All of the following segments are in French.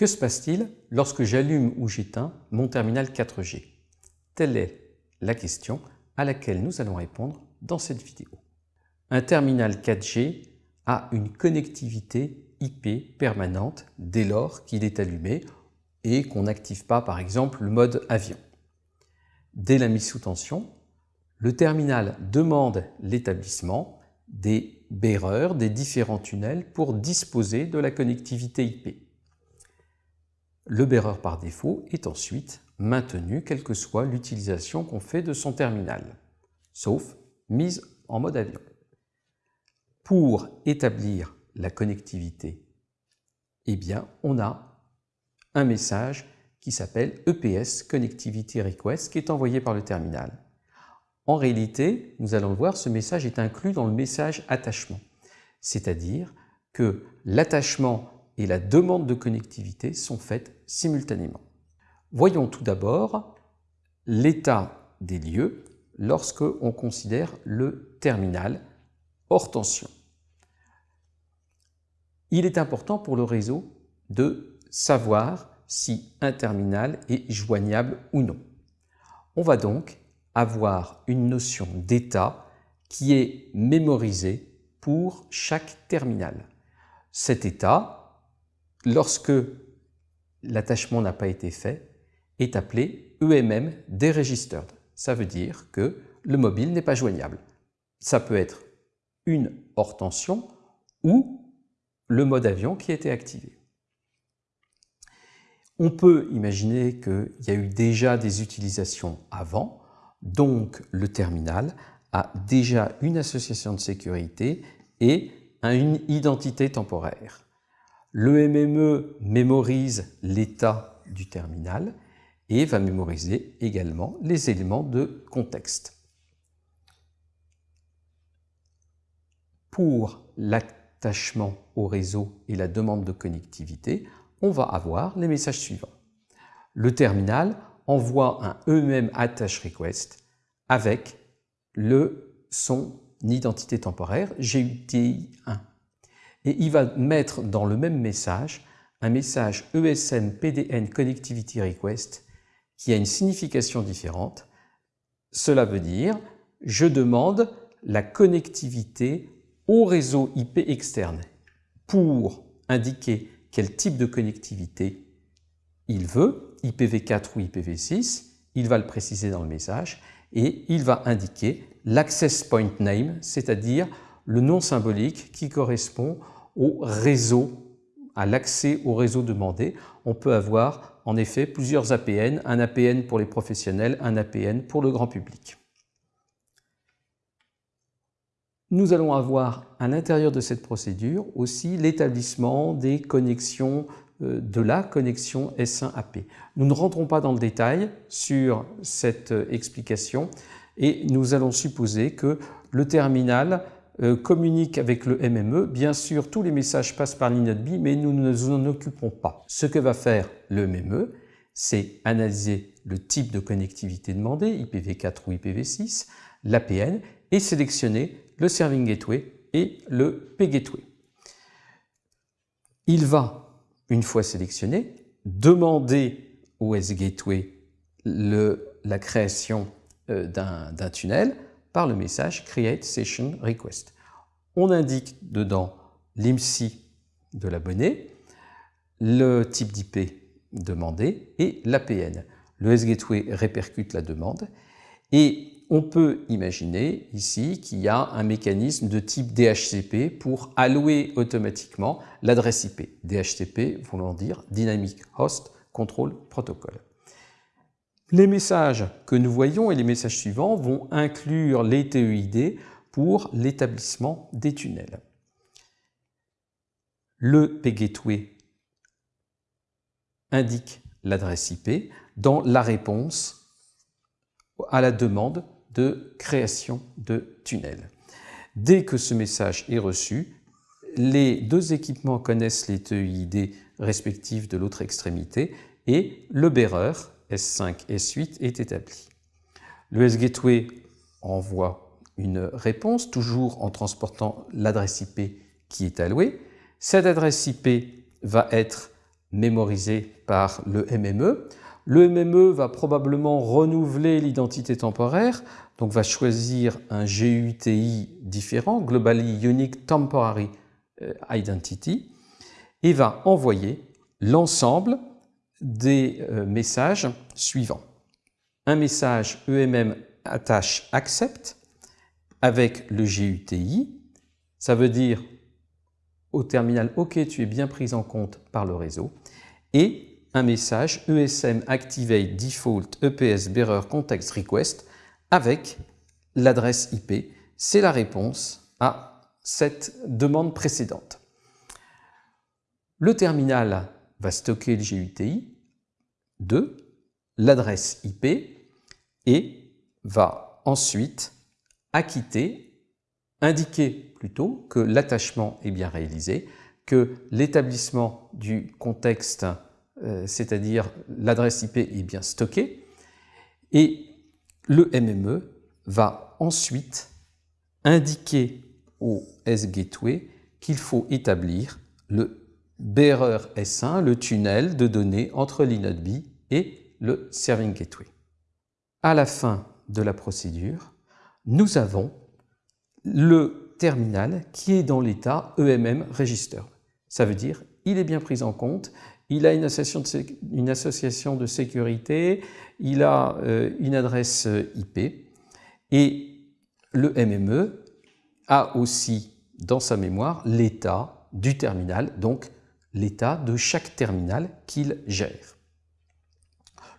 Que se passe-t-il lorsque j'allume ou j'éteins mon terminal 4G Telle est la question à laquelle nous allons répondre dans cette vidéo. Un terminal 4G a une connectivité IP permanente dès lors qu'il est allumé et qu'on n'active pas par exemple le mode avion. Dès la mise sous tension, le terminal demande l'établissement des bearers des différents tunnels pour disposer de la connectivité IP. Le bearer par défaut est ensuite maintenu quelle que soit l'utilisation qu'on fait de son terminal, sauf mise en mode avion. Pour établir la connectivité, eh bien, on a un message qui s'appelle EPS Connectivity Request qui est envoyé par le terminal. En réalité, nous allons le voir, ce message est inclus dans le message attachement, c'est-à-dire que l'attachement et la demande de connectivité sont faites simultanément. Voyons tout d'abord l'état des lieux lorsque on considère le terminal hors tension. Il est important pour le réseau de savoir si un terminal est joignable ou non. On va donc avoir une notion d'état qui est mémorisée pour chaque terminal. Cet état, lorsque l'attachement n'a pas été fait, est appelé EMM deregistered. Ça veut dire que le mobile n'est pas joignable. Ça peut être une hors tension ou le mode avion qui a été activé. On peut imaginer qu'il y a eu déjà des utilisations avant, donc le terminal a déjà une association de sécurité et une identité temporaire. Le MME mémorise l'état du terminal et va mémoriser également les éléments de contexte. Pour l'attachement au réseau et la demande de connectivité, on va avoir les messages suivants. Le terminal envoie un EMM attach request avec le, son identité temporaire GUTI1. Et il va mettre dans le même message un message ESM PDN Connectivity Request qui a une signification différente. Cela veut dire je demande la connectivité au réseau IP externe pour indiquer quel type de connectivité il veut, IPv4 ou IPv6, il va le préciser dans le message et il va indiquer l'access point name, c'est-à-dire le nom symbolique qui correspond au réseau, à l'accès au réseau demandé. On peut avoir en effet plusieurs APN, un APN pour les professionnels, un APN pour le grand public. Nous allons avoir à l'intérieur de cette procédure aussi l'établissement des connexions euh, de la connexion S1AP. Nous ne rentrons pas dans le détail sur cette euh, explication et nous allons supposer que le terminal communique avec le MME. Bien sûr, tous les messages passent par l'INODB, mais nous ne nous en occupons pas. Ce que va faire le MME, c'est analyser le type de connectivité demandé, IPv4 ou IPv6, l'APN, et sélectionner le Serving Gateway et le P-Gateway. Il va une fois sélectionné, demander au S-Gateway la création euh, d'un tunnel par le message Create Session Request. On indique dedans l'IMSI de l'abonné, le type d'IP demandé et l'APN. Le S-Gateway répercute la demande et on peut imaginer ici qu'il y a un mécanisme de type DHCP pour allouer automatiquement l'adresse IP. DHCP voulant dire Dynamic Host Control Protocol. Les messages que nous voyons et les messages suivants vont inclure les TEID pour l'établissement des tunnels. Le PGateway indique l'adresse IP dans la réponse à la demande de création de tunnels. Dès que ce message est reçu, les deux équipements connaissent les TEID respectifs de l'autre extrémité et le bearer S5 S8 est établi. Le S-Gateway envoie une réponse, toujours en transportant l'adresse IP qui est allouée. Cette adresse IP va être mémorisé par le MME. Le MME va probablement renouveler l'identité temporaire, donc va choisir un GUTI différent, Globally Unique Temporary euh, Identity, et va envoyer l'ensemble des euh, messages suivants. Un message EMM attache accept avec le GUTI, ça veut dire au terminal OK, tu es bien pris en compte par le réseau, et un message ESM Activate Default EPS Bearer Context Request avec l'adresse IP. C'est la réponse à cette demande précédente. Le terminal va stocker le GUTI de l'adresse IP et va ensuite acquitter, indiquer plutôt que l'attachement est bien réalisé, que l'établissement du contexte euh, c'est-à-dire l'adresse IP est bien stockée, et le MME va ensuite indiquer au S-Gateway qu'il faut établir le bearer S1, le tunnel de données entre l'inode et le Serving Gateway. À la fin de la procédure, nous avons le terminal qui est dans l'état EMM Register. Ça veut dire il est bien pris en compte, il a une association de, une association de sécurité, il a euh, une adresse euh, IP et le MME a aussi dans sa mémoire l'état du terminal, donc l'état de chaque terminal qu'il gère.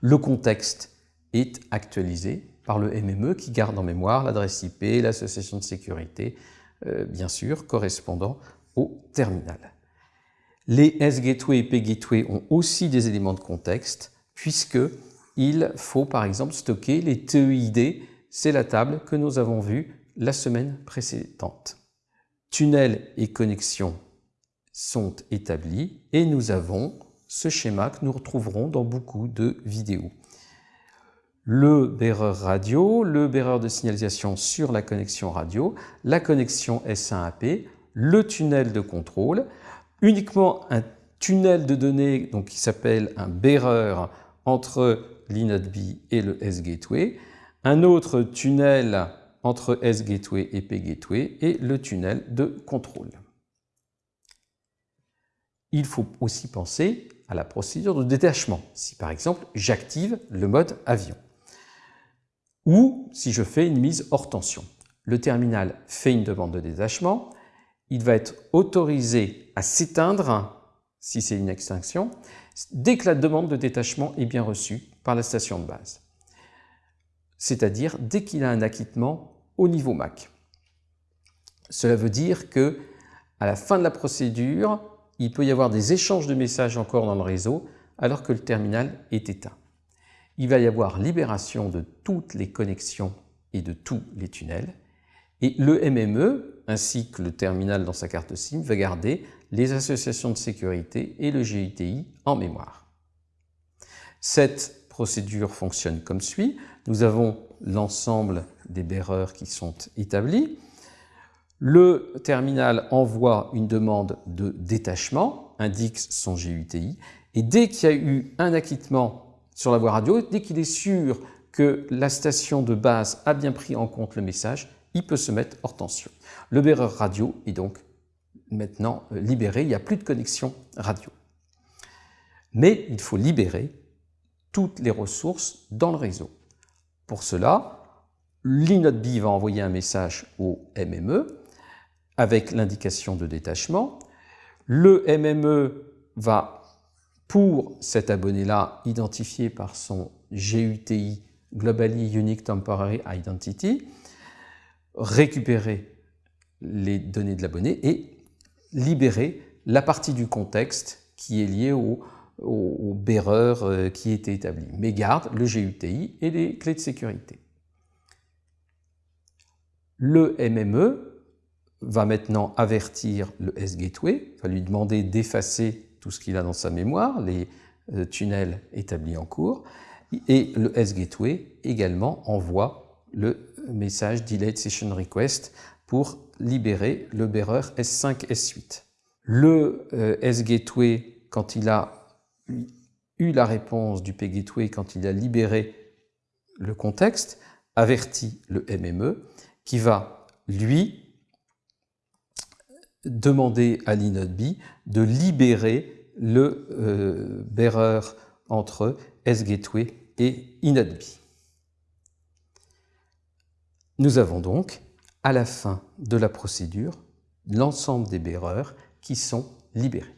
Le contexte est actualisé par le MME qui garde en mémoire l'adresse IP, l'association de sécurité, euh, bien sûr, correspondant au terminal. Les S-Gateway et P-Gateway ont aussi des éléments de contexte, puisqu'il faut par exemple stocker les TEID, c'est la table que nous avons vue la semaine précédente. Tunnel et connexion sont établis et nous avons ce schéma que nous retrouverons dans beaucoup de vidéos. Le bearer radio, le bearer de signalisation sur la connexion radio, la connexion S1AP, le tunnel de contrôle, uniquement un tunnel de données qui s'appelle un bearer entre l'inode B et le S-Gateway, un autre tunnel entre S-Gateway et P-Gateway et le tunnel de contrôle. Il faut aussi penser à la procédure de détachement, si par exemple j'active le mode avion. Ou si je fais une mise hors tension. Le terminal fait une demande de détachement, il va être autorisé à s'éteindre, si c'est une extinction, dès que la demande de détachement est bien reçue par la station de base. C'est-à-dire dès qu'il a un acquittement au niveau MAC. Cela veut dire que à la fin de la procédure, il peut y avoir des échanges de messages encore dans le réseau alors que le terminal est éteint. Il va y avoir libération de toutes les connexions et de tous les tunnels et le MME, ainsi que le terminal dans sa carte SIM, va garder les associations de sécurité et le GUTI en mémoire. Cette procédure fonctionne comme suit. Nous avons l'ensemble des bearers qui sont établis. Le terminal envoie une demande de détachement, indique son GUTI, et dès qu'il y a eu un acquittement sur la voie radio, dès qu'il est sûr que la station de base a bien pris en compte le message, il peut se mettre hors tension. Le bearer radio est donc maintenant euh, libéré, il n'y a plus de connexion radio. Mais il faut libérer toutes les ressources dans le réseau. Pour cela, l'inode B va envoyer un message au MME avec l'indication de détachement. Le MME va, pour cet abonné-là, identifier par son GUTI, Globally Unique Temporary Identity, récupérer les données de l'abonné et libérer la partie du contexte qui est liée au, au, bearer euh, qui était établi, mais garde le GUTI et les clés de sécurité. Le MME va maintenant avertir le S-Gateway, va lui demander d'effacer tout ce qu'il a dans sa mémoire, les euh, tunnels établis en cours, et le S-Gateway également envoie le message Delayed Session Request pour libérer le bearer S5, S8. Le euh, S-Gateway, quand il a eu la réponse du PGateway quand il a libéré le contexte, avertit le MME qui va, lui, demander à l'inodB de libérer le euh, bearer entre sGateway et inodB. Nous avons donc, à la fin de la procédure, l'ensemble des bearers qui sont libérés.